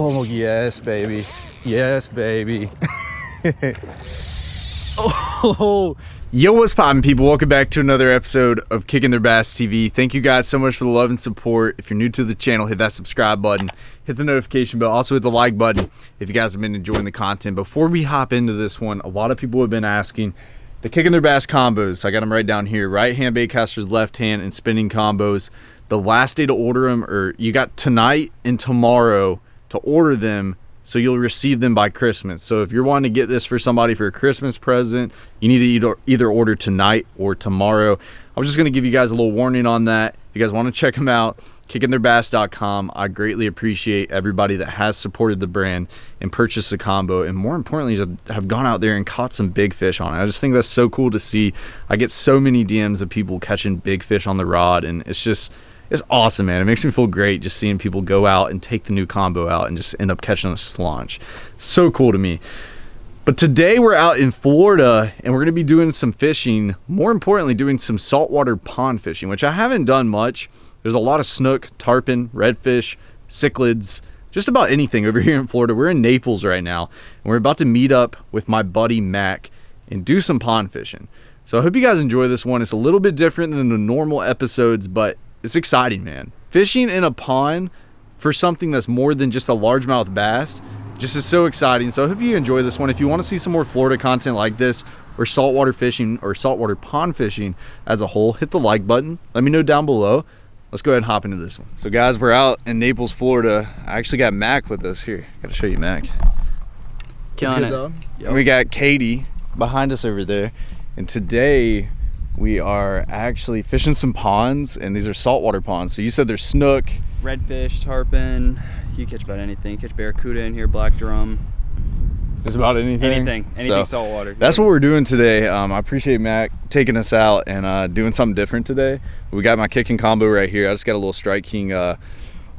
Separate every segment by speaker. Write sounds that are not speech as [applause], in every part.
Speaker 1: Oh, yes, baby. Yes, baby. [laughs] oh, yo, what's poppin', people? Welcome back to another episode of Kicking Their Bass TV. Thank you guys so much for the love and support. If you're new to the channel, hit that subscribe button, hit the notification bell, also hit the like button if you guys have been enjoying the content. Before we hop into this one, a lot of people have been asking the Kicking Their Bass combos. I got them right down here. Right hand bait casters, left hand, and spinning combos. The last day to order them, or you got tonight and tomorrow to order them so you'll receive them by Christmas. So if you're wanting to get this for somebody for a Christmas present, you need to either, order tonight or tomorrow. I'm just going to give you guys a little warning on that. If you guys want to check them out, kickingtheirbass.com. I greatly appreciate everybody that has supported the brand and purchased the combo and more importantly have gone out there and caught some big fish on it. I just think that's so cool to see. I get so many DMs of people catching big fish on the rod and it's just it's awesome, man. It makes me feel great just seeing people go out and take the new combo out and just end up catching a slaunch. So cool to me. But today we're out in Florida and we're going to be doing some fishing. More importantly, doing some saltwater pond fishing, which I haven't done much. There's a lot of snook, tarpon, redfish, cichlids, just about anything over [laughs] here in Florida. We're in Naples right now and we're about to meet up with my buddy Mac and do some pond fishing. So I hope you guys enjoy this one. It's a little bit different than the normal episodes, but it's exciting, man. Fishing in a pond for something that's more than just a largemouth bass just is so exciting. So I hope you enjoy this one. If you want to see some more Florida content like this or saltwater fishing or saltwater pond fishing as a whole, hit the like button. Let me know down below. Let's go ahead and hop into this one. So guys, we're out in Naples, Florida. I actually got Mac with us here. Got to show you Mac.
Speaker 2: Killing it.
Speaker 1: Yep. We got Katie behind us over there. And today we are actually fishing some ponds and these are saltwater ponds. So you said there's snook.
Speaker 2: Redfish tarpon you catch about anything. You catch barracuda in here black drum.
Speaker 1: There's about anything?
Speaker 2: Anything. Anything so, saltwater.
Speaker 1: that's what we're doing today. Um, i appreciate mac taking us out and uh, doing something different today. We got my kicking combo right here. I just got a little strike king uh,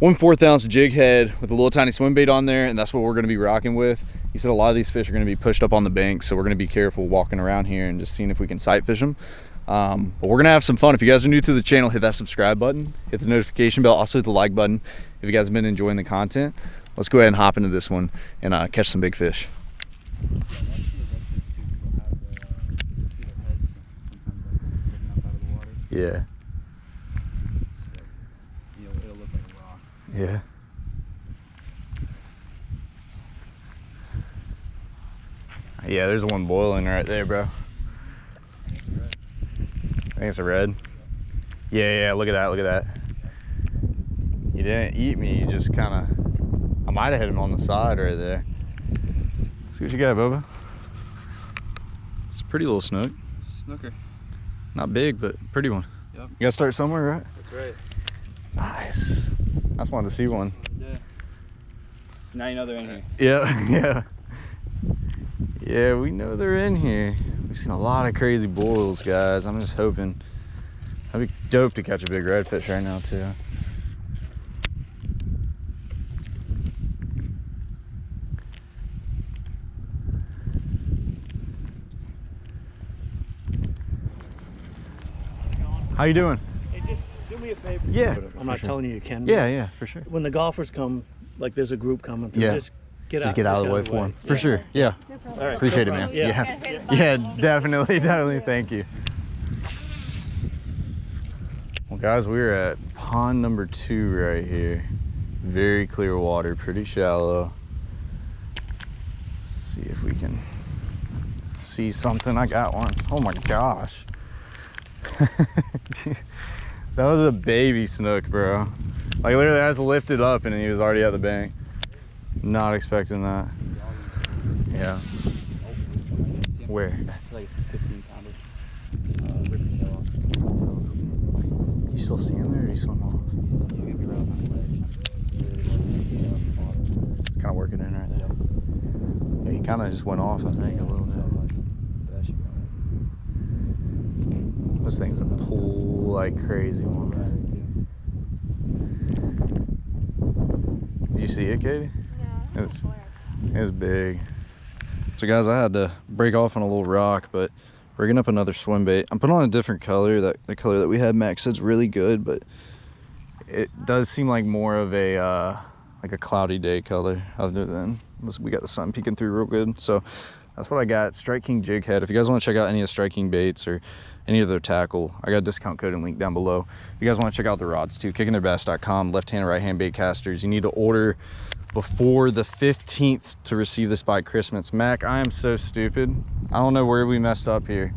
Speaker 1: one fourth ounce jig head with a little tiny swim bait on there and that's what we're going to be rocking with. You said a lot of these fish are going to be pushed up on the bank so we're going to be careful walking around here and just seeing if we can sight fish them um, but we're gonna have some fun. If you guys are new to the channel, hit that subscribe button, hit the notification bell, also hit the like button. If you guys have been enjoying the content, let's go ahead and hop into this one and uh, catch some big fish. Yeah. Yeah. Yeah, there's one boiling right there, bro. I think it's a red. Yeah, yeah, look at that, look at that. You didn't eat me, you just kind of, I might have hit him on the side right there. See what you got, Bubba. It's a pretty little snook.
Speaker 2: Snooker.
Speaker 1: Not big, but pretty one. Yep. You gotta start somewhere, right?
Speaker 2: That's right.
Speaker 1: Nice. I just wanted to see one.
Speaker 2: Yeah. So now you know they're in here.
Speaker 1: Yeah, [laughs] yeah. Yeah, we know they're in here. We've seen a lot of crazy boils, guys. I'm just hoping. That'd be dope to catch a big redfish right now, too. How you doing?
Speaker 3: Hey, just do me a favor.
Speaker 1: Yeah.
Speaker 3: I'm not sure. telling you you can.
Speaker 1: Yeah, yeah, for sure.
Speaker 3: When the golfers come, like there's a group coming through,
Speaker 1: yeah.
Speaker 3: just get
Speaker 1: just
Speaker 3: out.
Speaker 1: get out of the way for him. For sure. Yeah.
Speaker 3: No All right.
Speaker 1: Appreciate
Speaker 3: no
Speaker 1: it, man.
Speaker 3: Yeah.
Speaker 1: Yeah. yeah, definitely, definitely. Thank you. Well, guys, we're at pond number two right here. Very clear water, pretty shallow. Let's see if we can see something. I got one. Oh my gosh. [laughs] that was a baby snook, bro. Like literally I just lifted up and he was already at the bank. Not expecting that. Yeah. Where?
Speaker 2: Like 15 pounder. Uh, rip your tail off.
Speaker 1: You still see him there or you swim off?
Speaker 2: He's gonna be right on that ledge.
Speaker 1: It's kind of working in right there. Yeah, he kind of just went off, I think, a little bit. Those things that pull like crazy one. Did you see it, Katie? It's, it was big. So guys, I had to break off on a little rock, but rigging up another swim bait. I'm putting on a different color. That the color that we had Max said's really good, but it does seem like more of a uh, like a cloudy day color other than we got the sun peeking through real good. So that's what I got. Strike King jig head. If you guys want to check out any of the Strike King baits or any of their tackle, I got a discount code and link down below. If you guys want to check out the rods too, kickingtheirbass.com, left hand right hand bait casters. You need to order before the 15th to receive this by Christmas. Mac, I am so stupid. I don't know where we messed up here.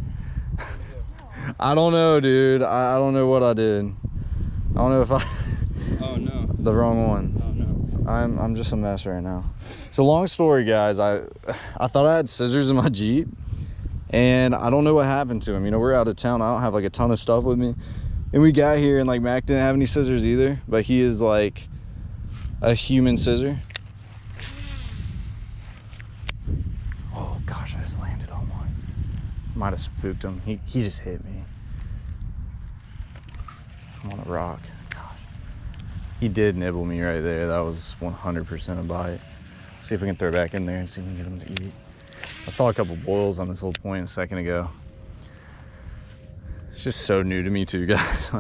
Speaker 1: [laughs] I don't know, dude. I, I don't know what I did. I don't know if I [laughs]
Speaker 2: Oh no.
Speaker 1: the wrong one.
Speaker 2: Oh no.
Speaker 1: I'm I'm just a mess right now. So long story, guys. I I thought I had scissors in my Jeep, and I don't know what happened to them. You know, we're out of town. I don't have like a ton of stuff with me, and we got here and like Mac didn't have any scissors either. But he is like a human scissor. Oh gosh, I just landed on one. Might have spooked him. He he just hit me. I'm on a rock. Gosh. He did nibble me right there. That was 100% a bite. See if we can throw it back in there and see if we can get him to eat. I saw a couple boils on this little point a second ago. It's just so new to me too, [laughs] guys.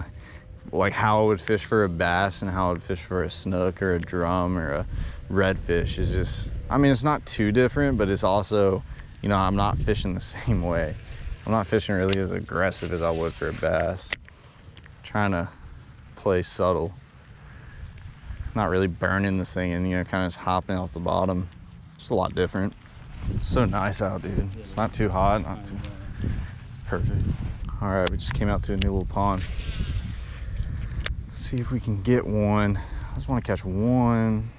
Speaker 1: Like, how I would fish for a bass and how I would fish for a snook or a drum or a redfish is just, I mean, it's not too different, but it's also, you know, I'm not fishing the [laughs] same way. I'm not fishing really as aggressive as I would for a bass. trying to play subtle. Not really burning this thing and you know kind of just hopping off the bottom. Just a lot different. So nice out dude. It's not too hot not too perfect. All right we just came out to a new little pond see if we can get one. I just want to catch one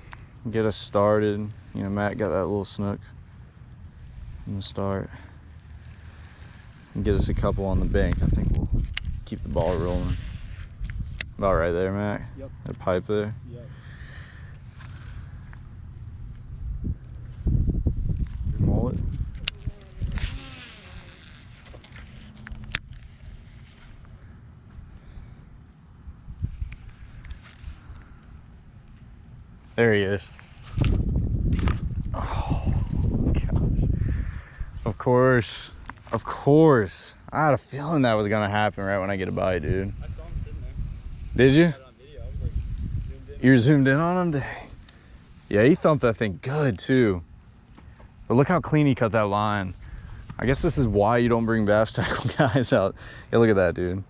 Speaker 1: get us started. You know matt got that little snook in the start. And get us a couple on the bank. I think we'll keep the ball rolling. About right there matt?
Speaker 2: Yep.
Speaker 1: that pipe there?
Speaker 2: Yep.
Speaker 1: There he is. Oh, gosh. Of course. Of course. I had a feeling that was going to happen right when I get a bite, dude.
Speaker 2: I saw him sitting there.
Speaker 1: Did you?
Speaker 2: Had it on video. I was like zoomed.
Speaker 1: You zoomed in on him? Dang. Yeah, he thumped that thing good too. But look how clean he cut that line. I guess this is why you don't bring bass tackle [laughs] guys out. Yeah, look at that, dude.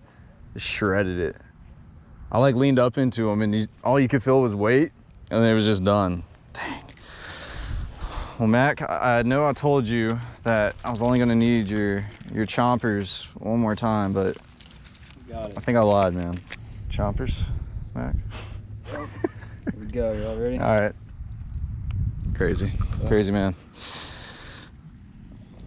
Speaker 1: Just shredded it. I like leaned up into him and he, all you could feel was weight and it was just done. Dang. Well, Mac, I, know I told you that I was only gonna need your your chompers one more time, but
Speaker 2: Got
Speaker 1: I think I lied, man. Chompers, Mac.
Speaker 2: Here we go. You all ready?
Speaker 1: All right. Crazy. Crazy man.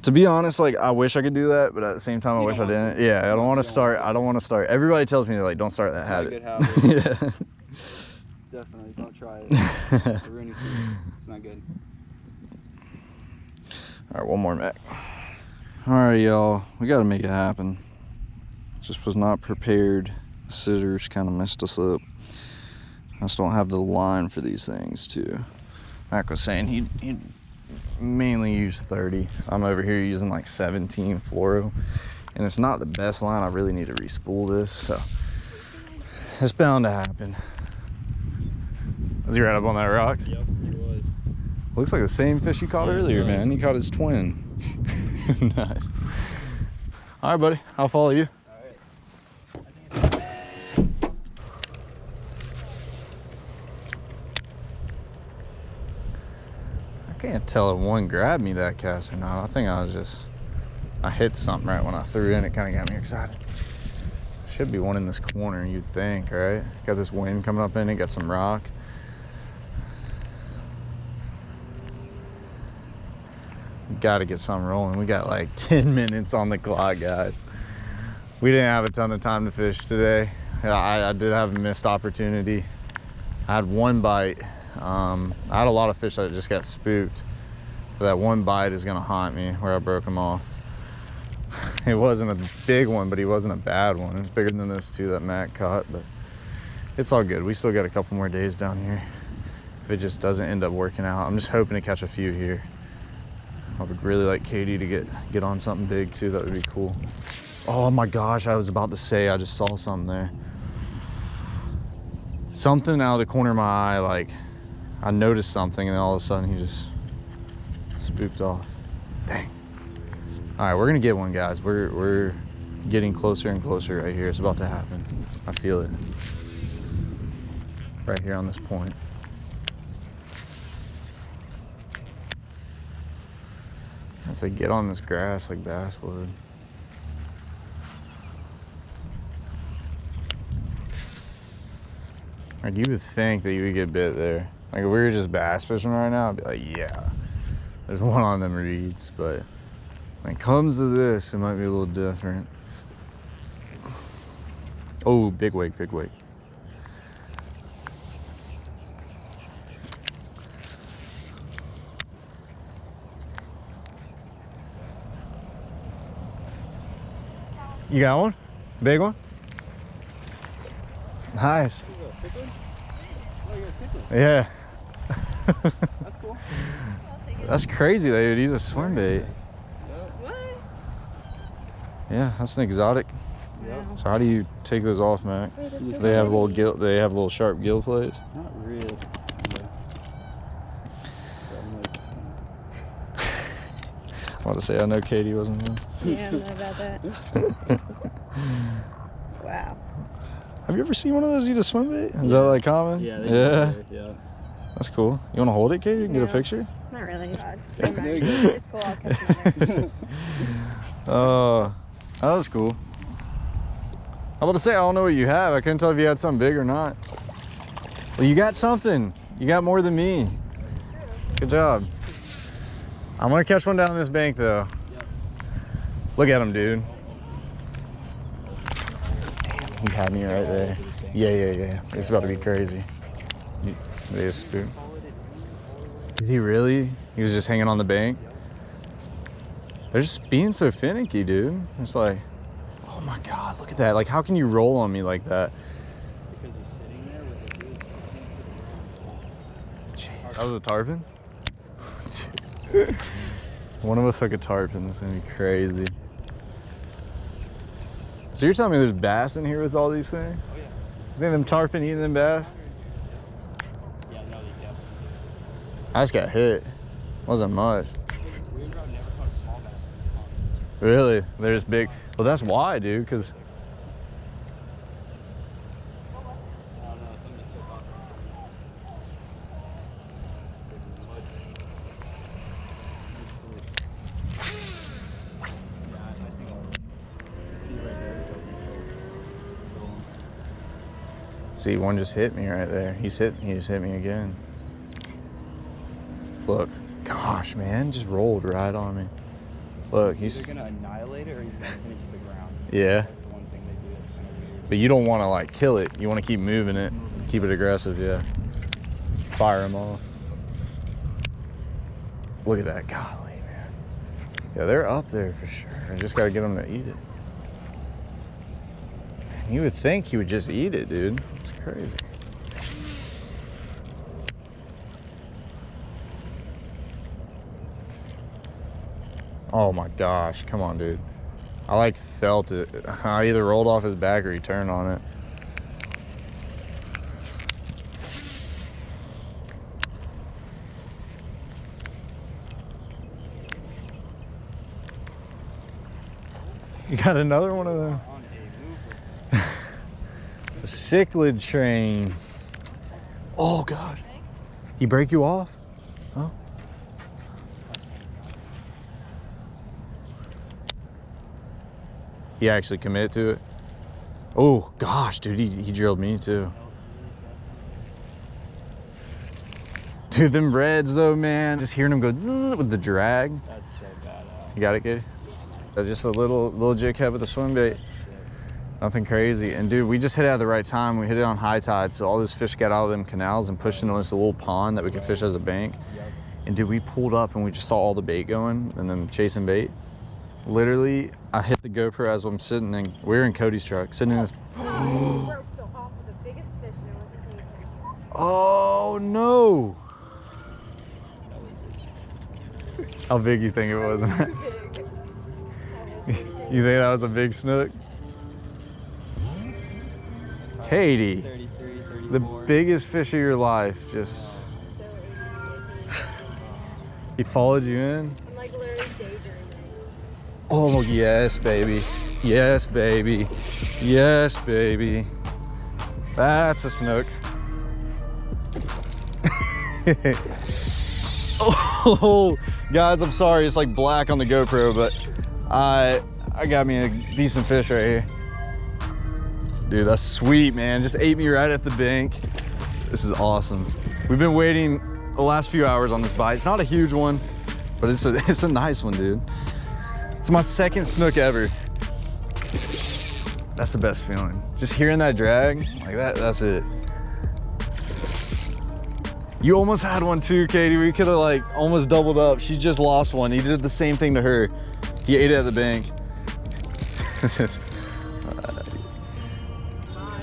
Speaker 1: To be honest, like I wish I could do that, but at the same time I wish I didn't.
Speaker 2: to.
Speaker 1: Yeah, I don't want to start. I don't want to start. Everybody tells me like don't start that
Speaker 2: It's not a
Speaker 1: habit.
Speaker 2: good habit. [laughs]
Speaker 1: yeah.
Speaker 2: Definitely don't try it. It's ruining food. It's not good.
Speaker 1: All right, one more Mac. All right, y'all. We got to make it happen. Just was not prepared. Scissors kind of messed us up. I just don't have the line for these things too. Mac was saying he he mainly use 30. I'm over here using like 17 fluoro, and it's not the best line. I really need to respool this, so it's bound to happen. Was he right up on that rock?
Speaker 2: Yep, it was.
Speaker 1: Looks like the same fish you caught
Speaker 2: Yes,
Speaker 1: earlier,
Speaker 2: it
Speaker 1: man. He caught his twin. [laughs] nice. All right, buddy. I'll follow you.
Speaker 2: All right.
Speaker 1: I can't tell if one grabbed me that cast or not. I think I was just, I hit something right when I threw in. It kind of got me excited. Should be one in this corner, you'd think, right? Got this wind coming up in it, got some rock. Got to get something rolling. We got like [laughs] 10 minutes on the clock, guys. We didn't have a ton of time to fish today. I, I did have a missed opportunity. I had one bite. Um, I had a lot of fish that just got spooked. But that one bite is gonna haunt me where I broke him off. [laughs] It wasn't a big one, but he wasn't a bad one. It was bigger than those two that Matt caught, but it's all good. We still got a couple more days down here. If it just doesn't end up working out, I'm just hoping to catch a few here. I would really like Katie to get get on something big too. That would be cool. Oh my gosh, I was about to say I just saw something there. Something out of the corner of my eye, like I noticed something and then all of a sudden he just spooked off. Dang. All right, we're gonna get one, guys. We're we're getting closer and closer right here. It's about to happen. I feel it. Right here on this point. As they get on this grass like bass would. Like you would think that you would get bit there. Like if we were just bass fishing right now, I'd be like, yeah, there's one on them reeds. But when it comes to this, it might be a little different. Oh, big wake, big wake. You got one? Big one? Nice. Yeah.
Speaker 2: That's [laughs] cool.
Speaker 1: That's crazy dude. you'd a swim bait. Yeah, that's an exotic. So how do you take those off, Mac? They have little gill. They have little sharp gill plates.
Speaker 2: Not really. Yeah. But I'm like,
Speaker 1: I want to say I know Katie wasn't there.
Speaker 4: Yeah, I [laughs] don't know about that. [laughs] wow.
Speaker 1: Have you ever seen one of those eat a swim bait? Is that like common?
Speaker 2: yeah,
Speaker 1: yeah.
Speaker 2: yeah.
Speaker 1: That's cool. You want to hold it, Katie? You can get a picture.
Speaker 4: Not really. [laughs] God.
Speaker 2: There
Speaker 4: Never
Speaker 2: you
Speaker 4: mind.
Speaker 2: go.
Speaker 4: It's cool. I'll catch another.
Speaker 1: Oh, that was cool. I was about to say I don't know what you have. I couldn't tell if you had something big or not. Well, you got something. You got more than me. Good job. I'm gonna catch one down this bank though. Look at him, dude. Damn, he had me right there. Yeah, yeah, yeah. It's about to be crazy. They just spook. Did he really? He was just hanging on the bank. They're just being so finicky, dude. It's like, oh my god, look at that. Like, how can you roll on me like that?
Speaker 2: Because he's sitting there with the dude talking to the ground.
Speaker 1: Jeez. That was a tarpon? [laughs] One of us took a tarpon. This is gonna be crazy. So you're telling me there's bass in here with all these things?
Speaker 2: Oh yeah.
Speaker 1: You think them tarpon eating them bass?
Speaker 2: Yeah, no, they definitely
Speaker 1: I just got hit. Wasn't much.
Speaker 2: do. Weird Road never caught a small bass in this pond.
Speaker 1: Really? They're just big. Well, that's why, dude, because
Speaker 2: I don't know, something still caught Yeah, I I think I'll see right there.
Speaker 1: See, one just hit me right there. He's hit. He just hit me again. Look, gosh, man, just rolled right on me. Look,
Speaker 2: He's gonna annihilate it or he's gonna pin it to the ground.
Speaker 1: yeah.
Speaker 2: That's the one thing they do that's kind of weird.
Speaker 1: But you don't want to like kill it. You want to keep moving it, keep it aggressive. Yeah. Fire them off. Look at that, golly, man. Yeah, they're up there for sure. I just gotta get them to eat it. You would think he would just eat it, dude. It's crazy. Oh my gosh, come on, dude. I like felt it. [laughs] I either rolled off his back or he turned on it. You got another one of them?
Speaker 2: On.
Speaker 1: The cichlid train. Oh god. He break you off? Oh. He actually committed to it. Oh gosh, dude, he, he drilled me too. Dude, them reds though, man. Just hearing them go zzz with the drag.
Speaker 2: That's so badass.
Speaker 1: You got it, kid? Uh, Just a little little jig head with a swim bait. Nothing crazy. And dude, we just hit it at the right time. We hit it on high tide, so all those fish got out of them canals and pushed into this little pond that we could fish as a bank. And dude, we pulled up and we just saw all the bait going and then chasing bait. Literally, I hit the GoPro as I'm sitting in. We are in Cody's truck, sitting in this. [gasps]
Speaker 4: broke the off of the biggest fish and it wasn't anything.
Speaker 1: Oh no! How big you think it was? [laughs] you think that was a big snook? Katie,
Speaker 2: 33,
Speaker 1: the biggest fish of your life just [laughs] He followed you in?
Speaker 4: I'm like literally daydreaming.
Speaker 1: Oh, yes, baby. Yes, baby. Yes, baby. That's a snook. [laughs] oh, guys, I'm sorry. It's like black on the GoPro, but I I got me a decent fish right here. Dude, that's sweet, man. Just ate me right at the bank. This is awesome. We've been waiting the last few hours on this bite. It's not a huge one, but it's a, [laughs] it's a nice one, dude. It's my second snook ever. That's the best feeling. Just hearing that drag, like that, that's it. You almost had one too, Katie. We could have like almost doubled up. She just lost one. He did the same thing to her. He ate it at the bank. [laughs]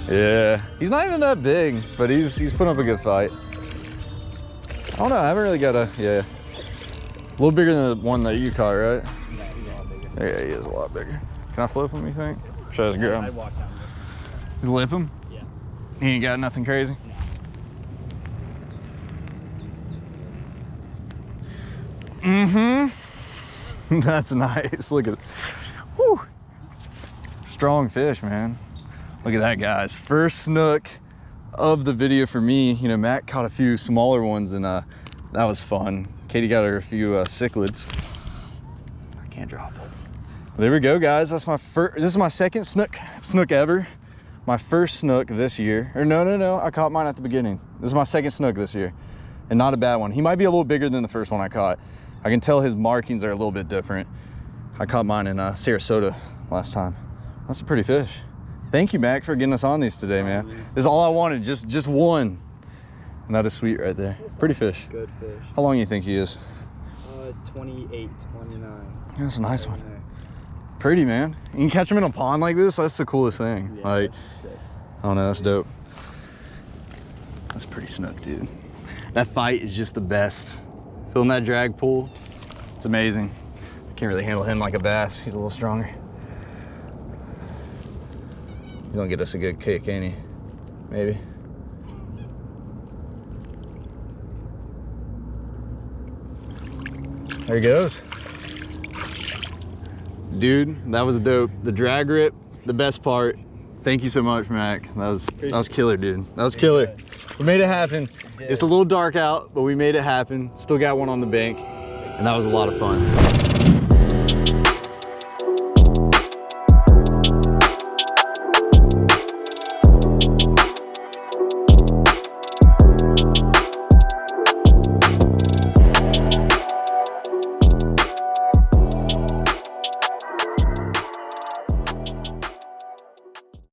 Speaker 1: yeah, he's not even that big, but he's he's putting up a good fight. I don't know. I haven't really got a yeah. A little bigger than the one that you caught, right?
Speaker 2: Yeah, he's a lot bigger.
Speaker 1: Yeah, he is a lot bigger. Can I flip him, you think? Should I just grab
Speaker 2: I'd
Speaker 1: him?
Speaker 2: walk down.
Speaker 1: Just lip him?
Speaker 2: Yeah.
Speaker 1: He ain't got nothing crazy? Mm-hmm. [laughs] That's nice. Look at it. Whew. Strong fish, man. Look at that, guys. First snook of the video for me. You know, Matt caught a few smaller ones and uh, that was fun. Katie got her a few uh, cichlids. I can't drop. There we go, guys. That's my first. This is my second snook snook ever. My first snook this year. Or no, no, no. I caught mine at the beginning. This is my second snook this year, and not a bad one. He might be a little bigger than the first one I caught. I can tell his markings are a little bit different. I caught mine in uh, Sarasota last time. That's a pretty fish. Thank you, Mac, for getting us on these today, man. This is all I wanted. Just just one. And that is sweet right there. Pretty fish.
Speaker 2: Good fish.
Speaker 1: How long do you think he is?
Speaker 2: Uh, 28, 29.
Speaker 1: That's a nice one. Pretty, man. You can catch them in a pond like this. That's the coolest thing.
Speaker 2: Yeah,
Speaker 1: like. I don't know. That's dope. That's pretty snook, dude. That fight is just the best. Feeling that drag pull, it's amazing. I can't really handle him like a bass. He's a little stronger. He's gonna get us a good kick, ain't he? Maybe. There he goes. Dude, that was dope. The drag rip, the best part. Thank you so much, Mac. That was that was killer, dude. That was killer. We made it happen. It's a little dark out, but we made it happen. Still got one on the bank, and that was a lot of fun.